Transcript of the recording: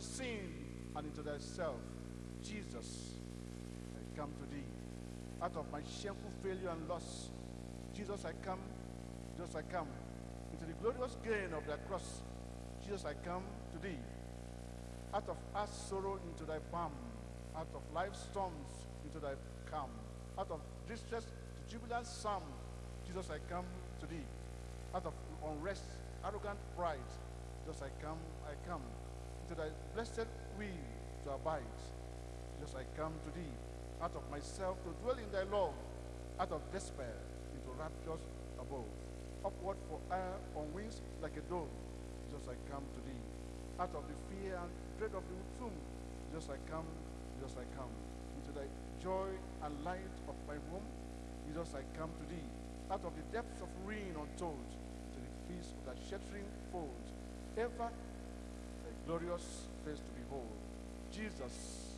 my sin and into thyself. Jesus, I come to thee. Out of my shameful failure and loss, Jesus, I come. Jesus, I come. Into the glorious gain of thy cross, Jesus, I come to thee. Out of our sorrow into thy balm, out of life's storms into thy calm, out of distress to jubilant psalm, Jesus, I come to thee. Out of unrest, arrogant pride, Jesus, I come, I come. Into thy blessed will to abide, Jesus I come to thee. Out of myself to dwell in thy love, out of despair into raptures above. Upward for air on wings like a dove, Jesus I come to thee. Out of the fear and dread of the tomb, Jesus, I come, Jesus I come. Into thy joy and light of my home, Jesus I come to thee. Out of the depths of ruin untold, to the peace of thy sheltering fold, ever glorious face to behold. Jesus,